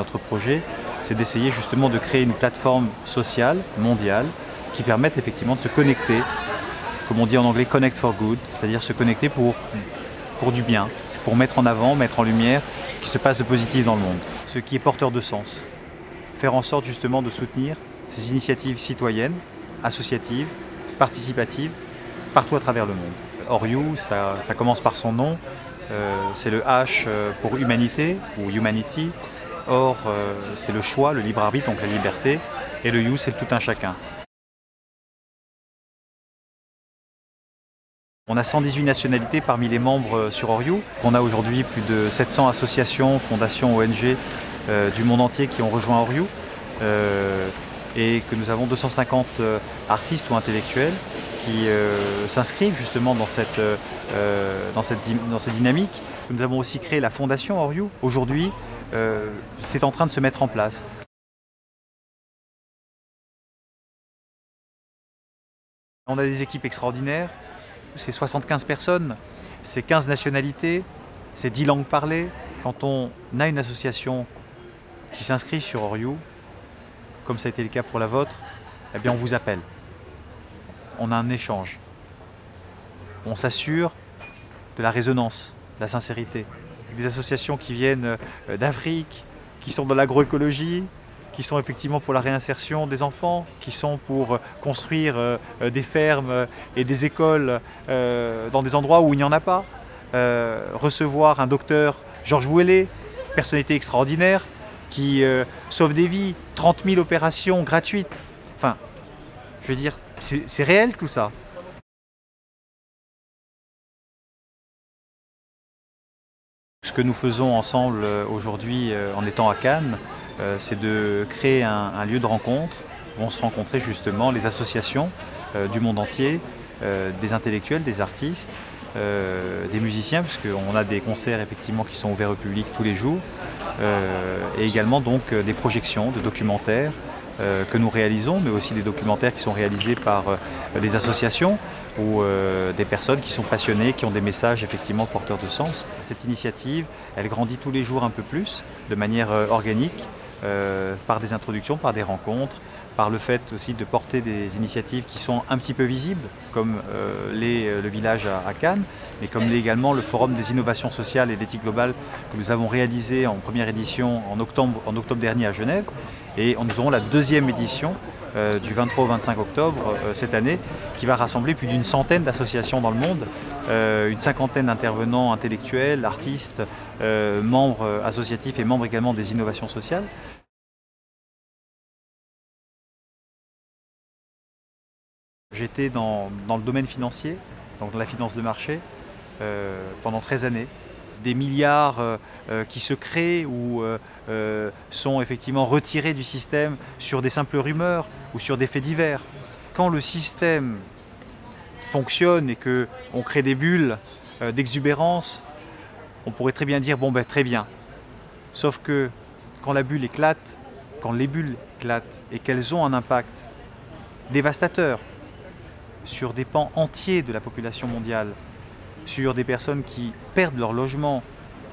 Notre projet, c'est d'essayer justement de créer une plateforme sociale, mondiale, qui permette effectivement de se connecter, comme on dit en anglais, connect for good, c'est-à-dire se connecter pour, pour du bien, pour mettre en avant, mettre en lumière ce qui se passe de positif dans le monde, ce qui est porteur de sens. Faire en sorte justement de soutenir ces initiatives citoyennes, associatives, participatives, partout à travers le monde. Oriou, ça, ça commence par son nom, euh, c'est le H euh, pour humanité ou humanity. Or, euh, c'est le choix, le libre arbitre, donc la liberté. Et le you, c'est tout un chacun. On a 118 nationalités parmi les membres sur Oriou. On a aujourd'hui plus de 700 associations, fondations, ONG du monde entier qui ont rejoint Oriou. et que nous avons 250 artistes ou intellectuels qui euh, s'inscrivent justement dans cette, euh, euh, dans, cette, dans cette dynamique. Nous avons aussi créé la fondation Oriou. Aujourd'hui, c'est en train de se mettre en place. On a des équipes extraordinaires, c'est 75 personnes, c'est 15 nationalités, c'est 10 langues parlées. Quand on a une association qui s'inscrit sur Oriou, comme ça a été le cas pour la vôtre, eh bien on vous appelle on a un échange. On s'assure de la résonance, de la sincérité. Des associations qui viennent euh, d'Afrique, qui sont dans l'agroécologie, qui sont effectivement pour la réinsertion des enfants, qui sont pour euh, construire euh, des fermes et des écoles dans des endroits où il n'y en a pas. Recevoir un docteur, Georges Bouellet, personnalité extraordinaire, qui sauve des vies, 30 000 opérations gratuites. Enfin, je veux dire, c'est réel tout ça. Ce que nous faisons ensemble euh, aujourd'hui euh, en étant à Cannes, euh, c'est de créer un, lieu de rencontre où on se rencontrer justement les associations du monde entier, des intellectuels, des artistes, des musiciens, puisqu'on a des concerts effectivement qui sont ouverts au public tous les jours, et également donc des projections de documentaires que nous réalisons, mais aussi des documentaires qui sont réalisés par euh, des associations ou euh, des personnes qui sont passionnées, qui ont des messages effectivement porteurs de sens. Cette initiative, elle grandit tous les jours un peu plus, de manière organique, par des introductions, par des rencontres, par le fait aussi de porter des initiatives qui sont un petit peu visibles, comme le village à, Cannes, mais comme l'est également le Forum des innovations sociales et d'éthique globale que nous avons réalisé en première édition en octobre dernier à Genève, et nous aurons la deuxième édition euh, du 23 au 25 octobre euh, cette année qui va rassembler plus d'une centaine d'associations dans le monde, euh, une cinquantaine d'intervenants intellectuels, artistes, membres associatifs et membres également des innovations sociales. J'étais dans, le domaine financier, donc la finance de marché, pendant 13 années des milliards euh, euh, qui se créent ou euh, sont effectivement retirés du système sur des simples rumeurs ou sur des faits divers. Quand le système fonctionne et qu'on crée des bulles d'exubérance, on pourrait très bien dire bon ben très bien. Sauf que quand la bulle éclate, quand les bulles éclatent et qu'elles ont un impact dévastateur sur des pans entiers de la population mondiale, sur des personnes qui perdent leur logement,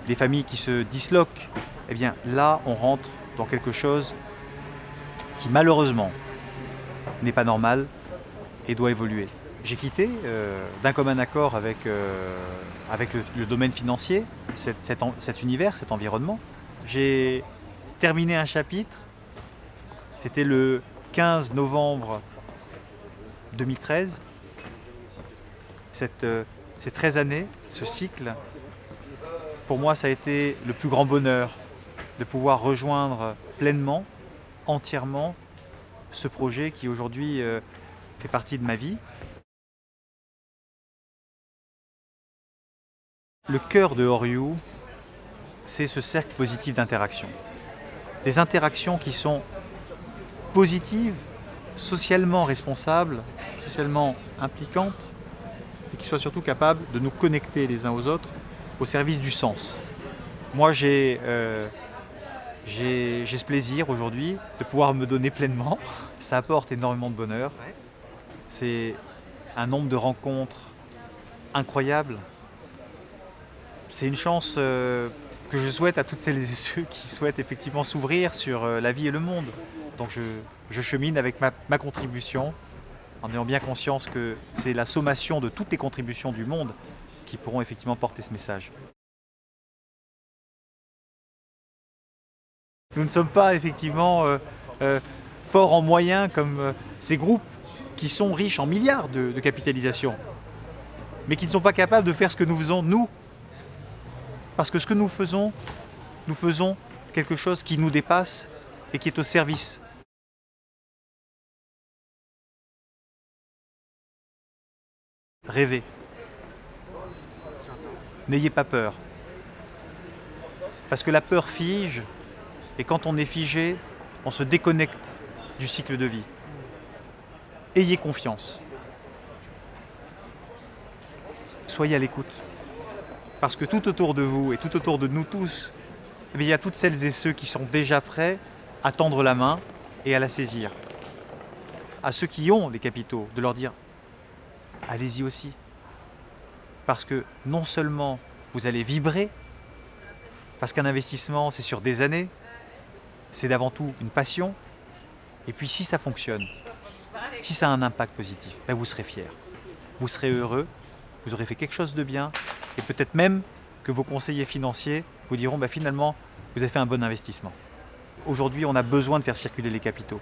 des familles qui se disloquent, eh bien là, on rentre dans quelque chose qui malheureusement n'est pas normal et doit évoluer. J'ai quitté euh, d'un commun accord avec, euh, avec le, domaine financier, cet, univers, cet environnement. J'ai terminé un chapitre, c'était le 15 novembre 2013. Cette, euh, ces 13 années, ce cycle, pour moi, ça a été le plus grand bonheur de pouvoir rejoindre pleinement, entièrement, ce projet qui aujourd'hui euh, fait partie de ma vie. Le cœur de Oriou, c'est ce cercle positif d'interaction. Des interactions qui sont positives, socialement responsables, socialement impliquantes, et qui soit surtout capable de nous connecter les uns aux autres au service du sens. Moi, euh, j'ai ce plaisir aujourd'hui de pouvoir me donner pleinement. Ça apporte énormément de bonheur. C'est un nombre de rencontres incroyables. C'est une chance euh, que je souhaite à toutes celles et ceux qui souhaitent effectivement s'ouvrir sur euh, la vie et le monde. Donc je, je chemine avec ma, ma contribution en ayant bien conscience que c'est la sommation de toutes les contributions du monde qui pourront effectivement porter ce message. Nous ne sommes pas effectivement euh, euh, forts en moyens comme euh, ces groupes qui sont riches en milliards de, de capitalisation, mais qui ne sont pas capables de faire ce que nous faisons, nous. Parce que ce que nous faisons, nous faisons quelque chose qui nous dépasse et qui est au service Rêvez. N'ayez pas peur. Parce que la peur fige, et quand on est figé, on se déconnecte du cycle de vie. Ayez confiance. Soyez à l'écoute. Parce que tout autour de vous et tout autour de nous tous, eh il y a toutes celles et ceux qui sont déjà prêts à tendre la main et à la saisir. À ceux qui ont les capitaux, de leur dire allez-y aussi. Parce que non seulement vous allez vibrer, parce qu'un investissement c'est sur des années, c'est d'avant tout une passion, et puis si ça fonctionne, si ça a un impact positif, ben vous serez fier, vous serez heureux, vous aurez fait quelque chose de bien, et peut-être même que vos conseillers financiers vous diront ben finalement vous avez fait un bon investissement. Aujourd'hui on a besoin de faire circuler les capitaux.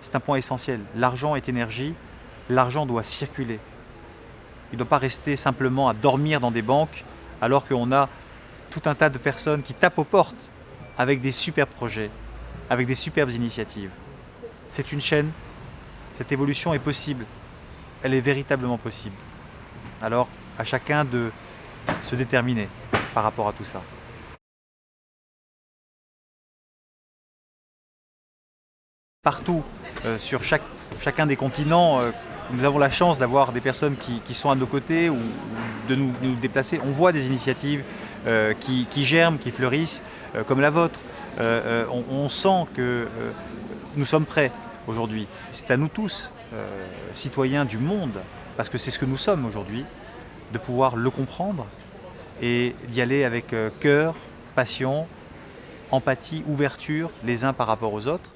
C'est un point essentiel. L'argent est énergie, l'argent doit circuler. Il ne doit pas rester simplement à dormir dans des banques alors qu'on a tout un tas de personnes qui tapent aux portes avec des superbes projets, avec des superbes initiatives. C'est une chaîne, cette évolution est possible, elle est véritablement possible. Alors à chacun de se déterminer par rapport à tout ça. Partout, euh, sur chacun des continents, euh, nous avons la chance d'avoir des personnes qui, sont à nos côtés ou, de nous, déplacer. On voit des initiatives euh, qui, germent, qui fleurissent, euh, comme la vôtre. Euh, on, on, sent que nous sommes prêts aujourd'hui. C'est à nous tous, citoyens du monde, parce que c'est ce que nous sommes aujourd'hui, de pouvoir le comprendre et d'y aller avec cœur, passion, empathie, ouverture les uns par rapport aux autres.